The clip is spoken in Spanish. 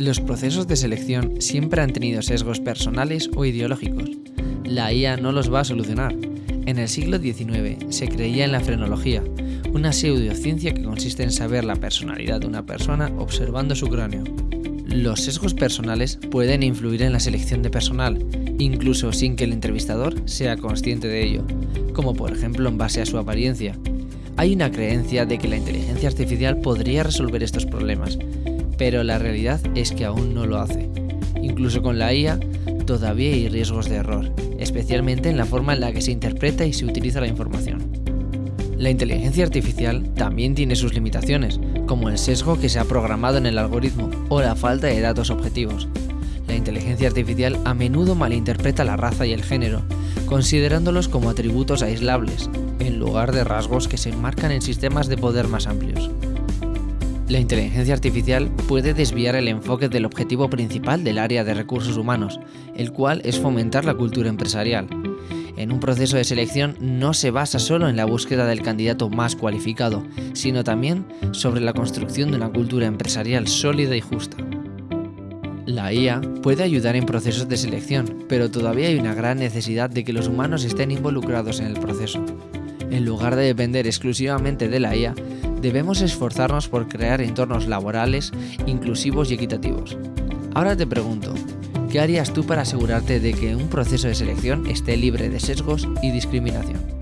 Los procesos de selección siempre han tenido sesgos personales o ideológicos. La IA no los va a solucionar. En el siglo XIX se creía en la frenología, una pseudociencia que consiste en saber la personalidad de una persona observando su cráneo. Los sesgos personales pueden influir en la selección de personal, incluso sin que el entrevistador sea consciente de ello, como por ejemplo en base a su apariencia. Hay una creencia de que la inteligencia artificial podría resolver estos problemas, pero la realidad es que aún no lo hace. Incluso con la IA, todavía hay riesgos de error, especialmente en la forma en la que se interpreta y se utiliza la información. La inteligencia artificial también tiene sus limitaciones, como el sesgo que se ha programado en el algoritmo o la falta de datos objetivos. La inteligencia artificial a menudo malinterpreta la raza y el género, considerándolos como atributos aislables, en lugar de rasgos que se enmarcan en sistemas de poder más amplios. La inteligencia artificial puede desviar el enfoque del objetivo principal del área de recursos humanos, el cual es fomentar la cultura empresarial. En un proceso de selección no se basa solo en la búsqueda del candidato más cualificado, sino también sobre la construcción de una cultura empresarial sólida y justa. La IA puede ayudar en procesos de selección, pero todavía hay una gran necesidad de que los humanos estén involucrados en el proceso. En lugar de depender exclusivamente de la IA, debemos esforzarnos por crear entornos laborales inclusivos y equitativos. Ahora te pregunto, ¿qué harías tú para asegurarte de que un proceso de selección esté libre de sesgos y discriminación?